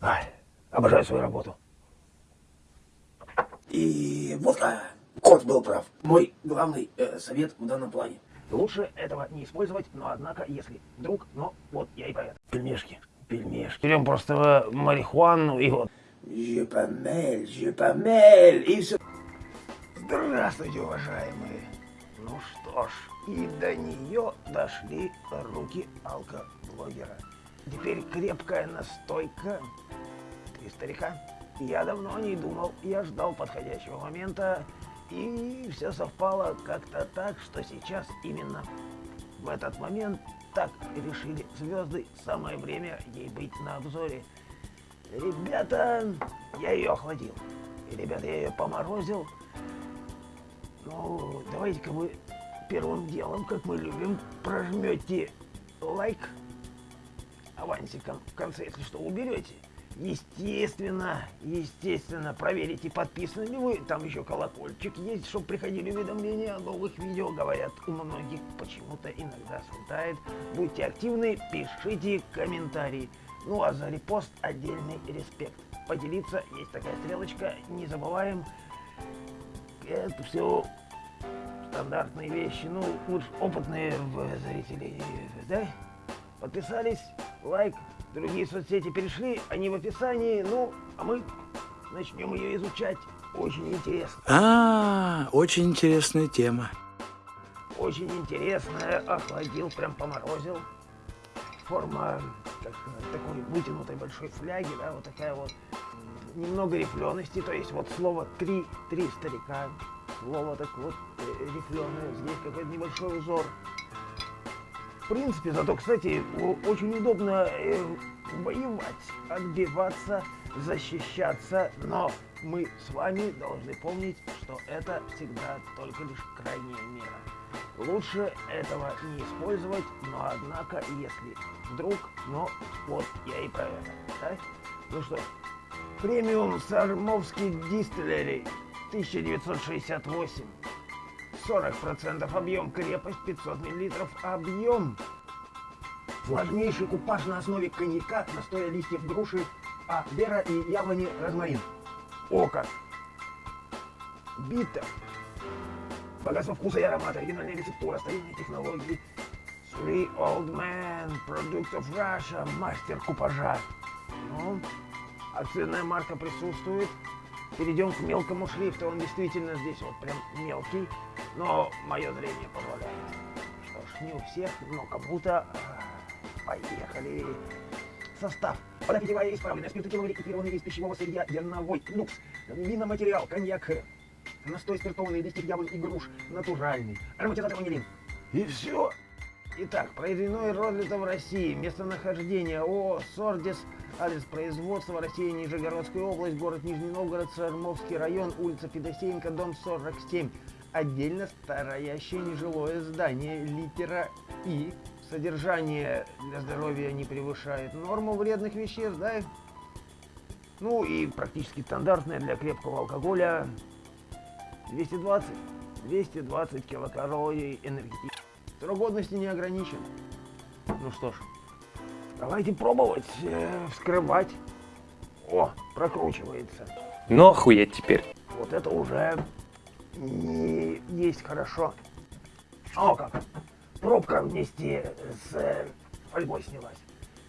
Ай, обожаю свою работу. И водка. Кот был прав. Мой главный э, совет в данном плане. Лучше этого не использовать, но однако, если вдруг, но вот я и про. Пельмешки, пельмешки. Берем просто марихуану и вот. Je помель, и все. Здравствуйте, уважаемые. Ну что ж, и до нее дошли руки алкоблогера. Теперь крепкая настойка. Три старика. Я давно о ней думал, я ждал подходящего момента, и все совпало как-то так, что сейчас именно в этот момент так решили звезды, самое время ей быть на обзоре. Ребята, я ее охладил. И, ребята, я ее поморозил. Ну, давайте-ка вы первым делом, как мы любим, прожмете лайк авансиком в конце, если что, уберете. Естественно, естественно, проверите, подписаны ли вы. Там еще колокольчик есть, чтобы приходили уведомления о новых видео. Говорят, у многих почему-то иногда слетает. Будьте активны, пишите комментарии. Ну а за репост отдельный респект. Поделиться, есть такая стрелочка, не забываем. Это все стандартные вещи, ну, лучше опытные зрители, да? Подписались, лайк, другие соцсети перешли, они в описании, ну, а мы начнем ее изучать. Очень интересно. А, очень интересная тема. Очень интересная, охладил, прям поморозил. Форма, как такой вытянутой большой фляги, да, вот такая вот. Немного рифлености, то есть вот слово «три», «три старика», слово так вот э, рифленое, здесь какой-то небольшой узор. В принципе, зато, кстати, очень удобно э, воевать, отбиваться, защищаться, но мы с вами должны помнить, что это всегда только лишь крайняя мера. Лучше этого не использовать, но однако, если вдруг, но вот я и про это. Да? Ну что, премиум Сармовский дистиллерий 1968. 40% объем, крепость 500 мл, объем. Сложнейший купаж на основе коньяка, настоя листьев груши, а бера и яблони розмарин. Око. Биттер. Богатство вкуса и аромата, оригинальная рецептура, старинные технологии. Three Old Man, Product of Russia, мастер купажа. Ну, акционная марка присутствует. Перейдем к мелкому шрифту. Он действительно здесь вот прям мелкий, но мое зрение позволяет. Что ж, не у всех, но кому-то. Поехали. Состав. Вода питьевая исправленная, спиртотеловый экипированный из пищевого сырья, зерновой, люкс, виноматериал, коньяк, настой спиртованный, листьев яблонь и груш, натуральный, ароматизатор ванилин. И все. Итак, произведено и в России. Местонахождение ООО «Сордис», адрес производства Россия, Нижегородская область, город Нижний Новгород, Сормовский район, улица Федосеенко, дом 47. Отдельно стоящее нежилое здание, литера И. Содержание для здоровья не превышает норму вредных веществ, да? Ну и практически стандартное для крепкого алкоголя 220, 220 килокалорий энергетических. Срок годности не ограничен. Ну что ж, давайте пробовать, э, вскрывать. О, прокручивается. Ну охуеть теперь. Вот это уже не есть хорошо. О как! Пробка вместе с э, фольгой снялась.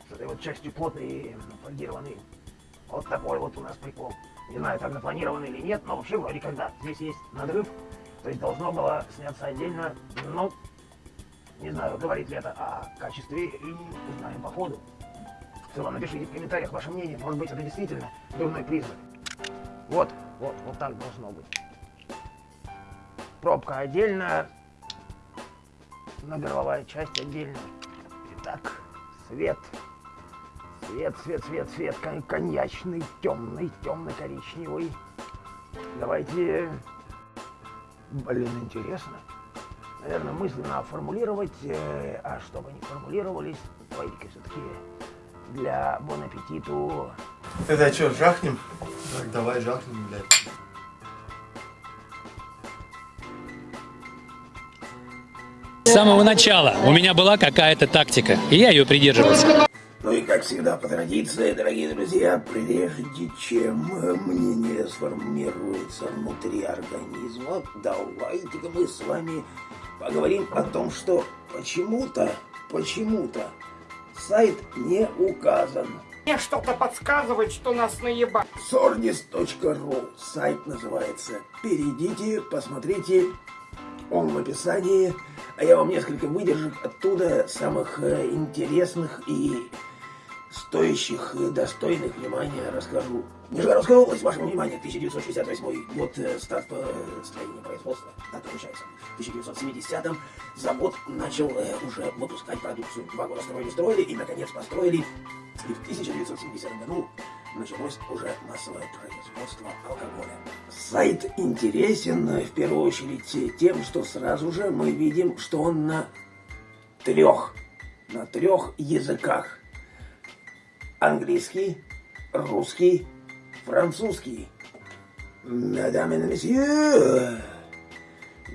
С этой вот частью плотной и фольгированной. Вот такой вот у нас прикол. Не знаю, так запланировано или нет, но вообще вроде когда. Здесь есть надрыв, то есть должно было сняться отдельно, но не знаю, говорит ли это о качестве, узнаем по ходу. В целом напишите в комментариях ваше мнение, может быть это действительно дурной признак. Вот, вот, вот так должно быть. Пробка отдельно, но горловая часть отдельно. Итак, свет. Свет, свет, свет, свет, кон коньячный, темный, темно-коричневый. Давайте... Блин, интересно наверное, мысленно формулировать, э, а чтобы не формулировались, давайте-ка все-таки для бон аппетиту. Это что, жахнем? Так, давай жахнем, блядь. С самого начала у меня была какая-то тактика, и я ее придерживался. Ну и как всегда, по традиции, дорогие друзья, прежде чем мнение сформируется внутри организма, давайте-ка мы с вами поговорим о том, что почему-то, почему-то сайт не указан. Мне что-то подсказывает, что нас наебать. Sordis.ru сайт называется. Перейдите, посмотрите, он в описании. А я вам несколько выдержек оттуда самых э, интересных и стоящих и достойных внимания расскажу. Нижегородская область, вашему вниманию, 1968 год, э, старт по строению производства, дата получается. В 1970-м завод начал э, уже выпускать продукцию. Два года строили, строили и, наконец, построили. И в 1970 году началось уже массовое производство алкоголя. Сайт интересен э, в первую очередь тем, что сразу же мы видим, что он на трех, на трех языках английский, русский, французский. Мадам и месье,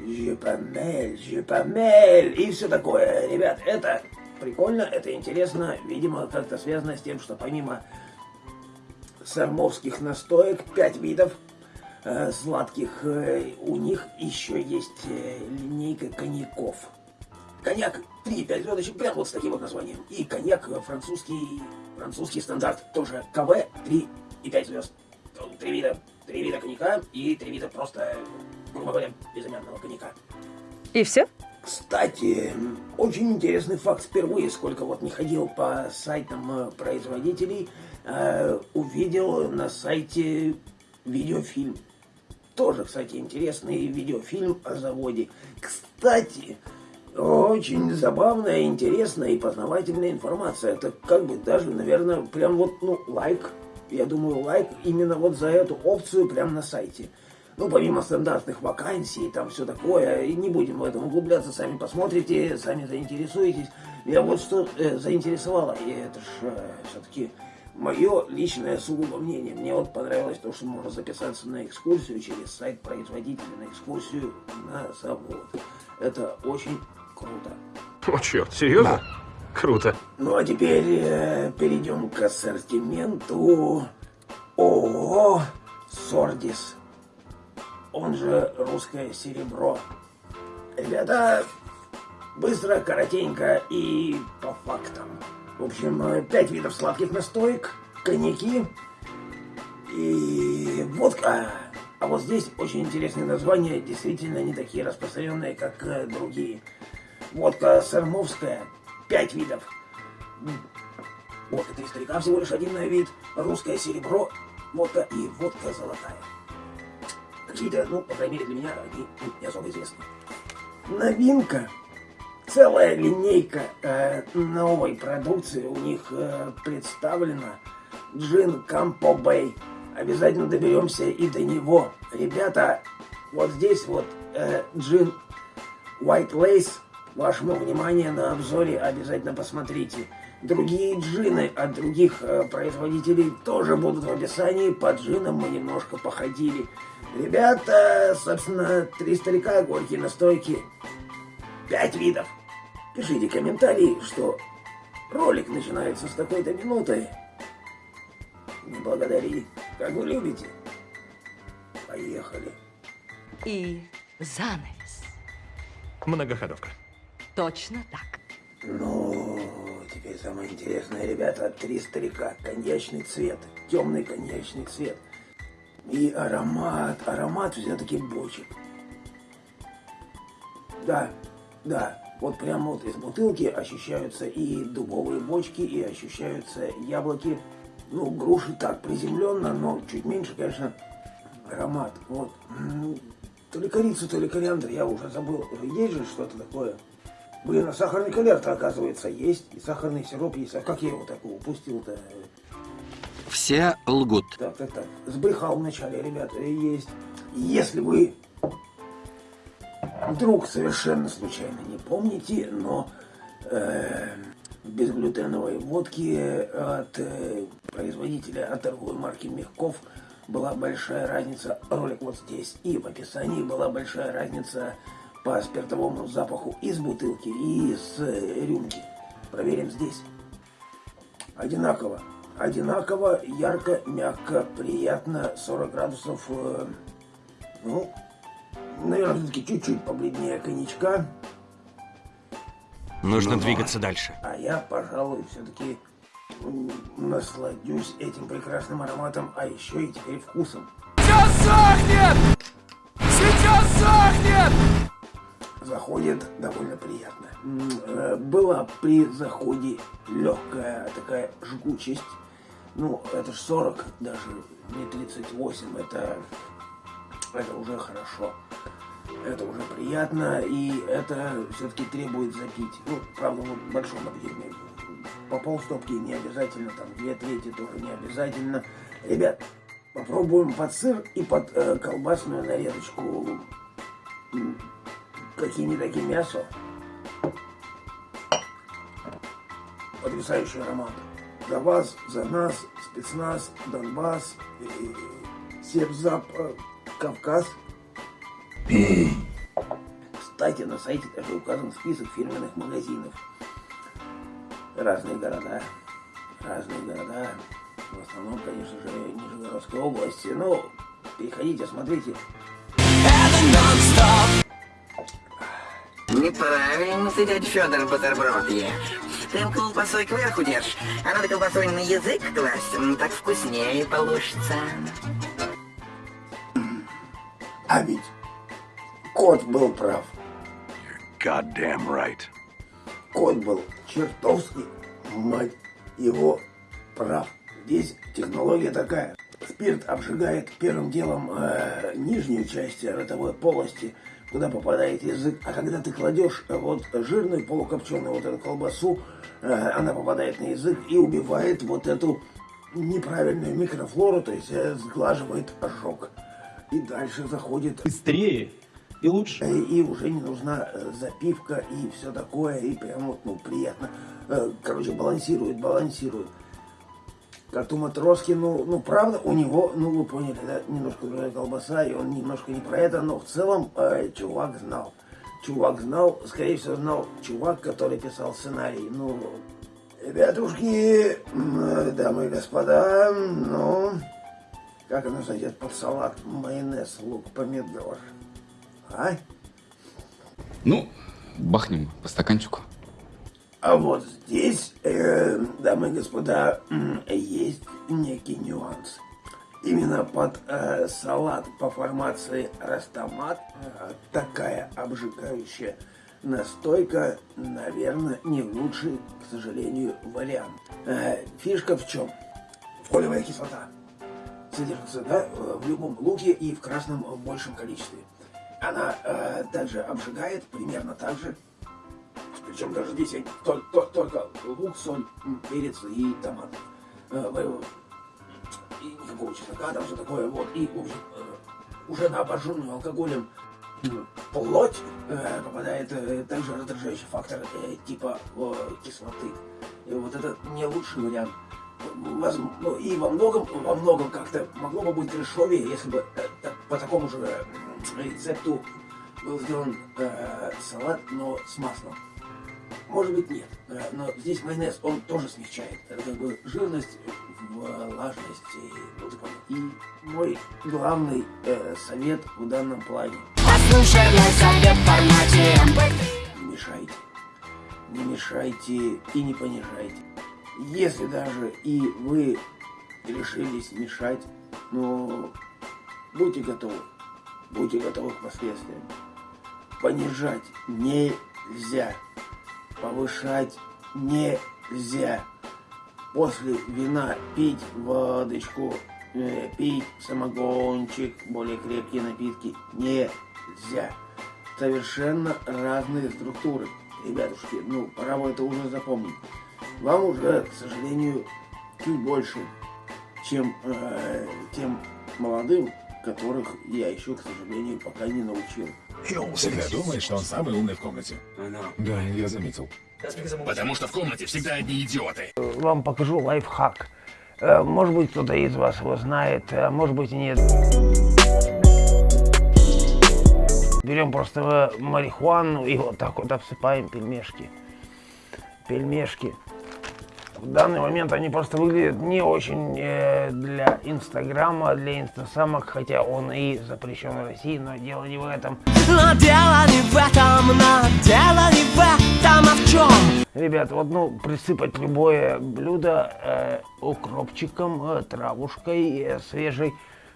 je помель, и все такое. Ребят, это прикольно, это интересно, видимо, как-то связано с тем, что помимо сармовских настоек, пять видов э, сладких, э, у них еще есть э, линейка коньяков. Коньяк 3-5 звездочек, прям вот с таким вот названием. И коньяк французский французский стандарт, тоже КВ 3 и 5 звезд. Три вида, три вида коньяка и три вида просто, грубо говоря, безымянного коньяка. И все? Кстати, очень интересный факт. Впервые, сколько вот не ходил по сайтам э, производителей, э, увидел на сайте видеофильм. Тоже, кстати, интересный видеофильм о заводе. Кстати, очень забавная, интересная и познавательная информация. Это как бы даже, наверное, прям вот, ну, лайк. Я думаю, лайк именно вот за эту опцию прямо на сайте. Ну, помимо стандартных вакансий, там все такое, и не будем в этом углубляться, сами посмотрите, сами заинтересуетесь. Я вот что э, заинтересовало, и это ж э, все-таки мое личное сугубо мнение. Мне вот понравилось то, что можно записаться на экскурсию через сайт производителя, на экскурсию на завод. Это очень Круто. О, черт, серьезно? Да. Круто. Ну, а теперь э, перейдем к ассортименту ООО «Сордис». Он же «Русское серебро». Ребята, быстро, коротенько и по фактам. В общем, э, пять видов сладких настоек, коньяки и водка. А вот здесь очень интересные названия, действительно не такие распространенные, как э, другие. Водка сармовская, пять видов. Водка три старика, всего лишь один вид. Русское серебро, водка и водка золотая. Какие-то, ну, по крайней мере для меня, они ну, не особо известны. Новинка. Целая линейка э, новой продукции у них э, представлена. Джин Кампо Бэй. Обязательно доберемся и до него. Ребята, вот здесь вот э, джин White Lace Вашему вниманию на обзоре обязательно посмотрите. Другие джины от других э, производителей тоже будут в описании. По джинам мы немножко походили. Ребята, собственно, три старика, горькие настойки. Пять видов. Пишите комментарии, что ролик начинается с такой-то минуты. Не благодари, как вы любите. Поехали. И занавес. Многоходовка. Точно так. Ну, теперь самое интересное, ребята, три старика, коньячный цвет, темный коньячный цвет. И аромат, аромат все-таки бочек. Да, да, вот прямо вот из бутылки ощущаются и дубовые бочки, и ощущаются яблоки. Ну, груши так приземленно, но чуть меньше, конечно, аромат. Вот. То ли корица, то ли кориандр, я уже забыл. Есть же что-то такое? Блин, а сахарный конверт, оказывается, есть. И сахарный сироп есть. А как я его такого упустил-то? Все лгут. Так, так, так. Сбрехал вначале, ребята, есть. Если вы вдруг совершенно случайно не помните, но э, безглютеновой водки от э, производителя, от торговой марки Мягков была большая разница. Ролик вот здесь. И в описании была большая разница по спиртовому запаху из бутылки и из э, рюмки. Проверим здесь. Одинаково. Одинаково, ярко, мягко, приятно, 40 градусов, э, ну, наверное, все-таки чуть-чуть побледнее коньячка. Нужно двигаться дальше. А я, пожалуй, все-таки насладюсь этим прекрасным ароматом, а еще и теперь вкусом. Сейчас сохнет! Сейчас сохнет! Заходит довольно приятно. Э, Была при заходе легкая такая жгучесть. Ну, это ж 40, даже не 38, это, это уже хорошо. Это уже приятно, и это все-таки требует запить. Ну, правда, вот в большом объеме. По полстопки не обязательно, там, две трети тоже не обязательно. Ребят, попробуем под сыр и под э, колбасную нарезочку. М, Какие не такие мясо. Потрясающий аромат. За вас, за нас, спецназ, Донбасс, и Севзап, э, Кавказ. Кстати, на сайте даже указан список фирменных магазинов. Разные города. Разные города. В основном, конечно же, Нижегородской области. Ну, переходите, смотрите. Неправильно ты, дядя Федор, бутерброд ешь. Ты колбасой кверху держишь, а надо колбасой на язык класть, так вкуснее получится. А ведь кот был прав. Goddamn right. Кот был чертовски, мать его, прав. Здесь технология такая. Спирт обжигает первым делом э, нижнюю часть ротовой полости, куда попадает язык. А когда ты кладешь э, вот жирную полукопченую вот эту колбасу, э, она попадает на язык и убивает вот эту неправильную микрофлору, то есть э, сглаживает ожог. И дальше заходит быстрее и лучше. и, и уже не нужна запивка и все такое, и прям вот, ну, приятно. Короче, балансирует, балансирует. Как у Матроски, ну, ну, правда, у него, ну, вы поняли, да, немножко другая колбаса, и он немножко не про это, но в целом э, чувак знал. Чувак знал, скорее всего, знал чувак, который писал сценарий. Ну, ребятушки, э, дамы и господа, ну, как оно зайдет под салат, майонез, лук, помидор. А? Ну, бахнем по стаканчику. А вот здесь, э, дамы и господа, есть некий нюанс. Именно под э, салат по формации растомат э, такая обжигающая настойка, наверное, не лучший, к сожалению, вариант. Э, фишка в чем? Фолиевая кислота содержится да, э, в любом луке и в красном в большем количестве. Она э, также обжигает примерно так же, причем даже здесь я тол- тол- только лук, соль, перец и томат. Э, И никакого чеснока, там все такое. Вот. И, в общем, э, уже на обожженную алкоголем плоть э, попадает также раздражающий фактор типа кислоты. И вот это не лучший вариант. Воз- ну, и во многом, во многом как-то могло бы быть трешовее, если бы по такому же рецепту был сделан э, салат, но с маслом. Может быть нет, Э, но здесь майонез, он тоже смягчает. Это как бы жирность, влажность и, ну, ты понял. И мой главный э, совет в данном плане. Не мешайте. Не мешайте и не понижайте. Если даже и вы решились мешать, но будьте готовы. Будьте готовы к последствиям. Понижать нельзя. Повышать нельзя. После вина пить водочку, э, пить самогончик, более крепкие напитки нельзя. Совершенно разные структуры. Ребятушки, ну, пора бы это уже запомнить. Вам уже, к сожалению, чуть больше, чем э, тем молодым, которых я еще, к сожалению, пока не научил. Всегда думает, что он самый умный в комнате. Да, я заметил. Потому что в комнате всегда одни идиоты. Вам покажу лайфхак. Э, Может быть, кто-то из вас его знает, а может быть и нет. Берем просто марихуану и вот так вот обсыпаем пельмешки. Пельмешки. В данный момент они просто выглядят не очень э, для Инстаграма, для инстасамок, хотя он и запрещен в России, но дело не в этом. Но дело не в этом, но дело не в этом, а в чем? Ребят, вот ну присыпать любое блюдо э, укропчиком, э, травушкой э, свежей.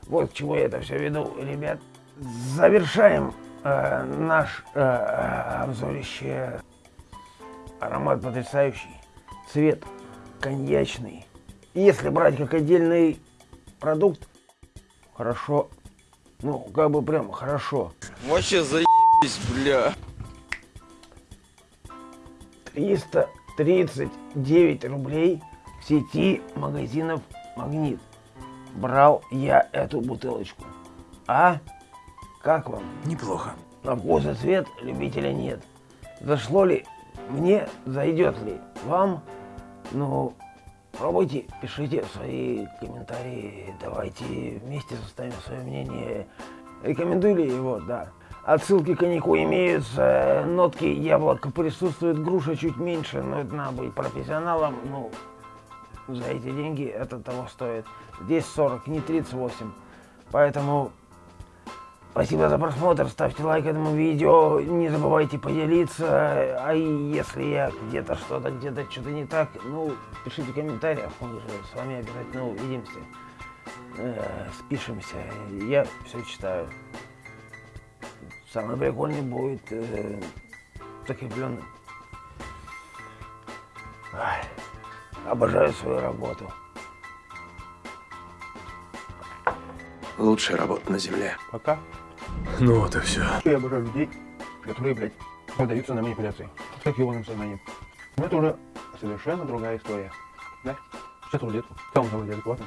Вот к чему я это все веду, ребят. Завершаем э, наш э, обзорище. Аромат потрясающий. Цвет коньячный. Если брать как отдельный продукт, хорошо. Ну, как бы прям хорошо. Вообще заебись, бля. 339 рублей в сети магазинов «Магнит». Брал я эту бутылочку. А? Как вам? Неплохо. На вкус и цвет любителя нет. Зашло ли? Мне зайдет ли? Вам? Ну, пробуйте, пишите свои комментарии. Давайте вместе составим свое мнение. Рекомендую ли его? Да. Отсылки к коньяку имеются, нотки яблока присутствуют, груша чуть меньше, но это надо быть профессионалом. Ну, за эти деньги это того стоит. Здесь 40, не 38. Поэтому спасибо за просмотр, ставьте лайк этому видео, не забывайте поделиться. А если я где-то что-то, где-то что-то не так, ну, пишите в комментариях, мы же с вами обязательно увидимся, э, спишемся. Я все читаю. Самый прикольный будет э, закрепленным. Ай, обожаю свою работу. Лучшая работа на земле. Пока. Ну вот и все. Я обожаю людей, которые, блядь, поддаются на манипуляции. С таким сознанием. Но это уже совершенно другая история. Да? Сейчас рулетку. Там заводили адекватно.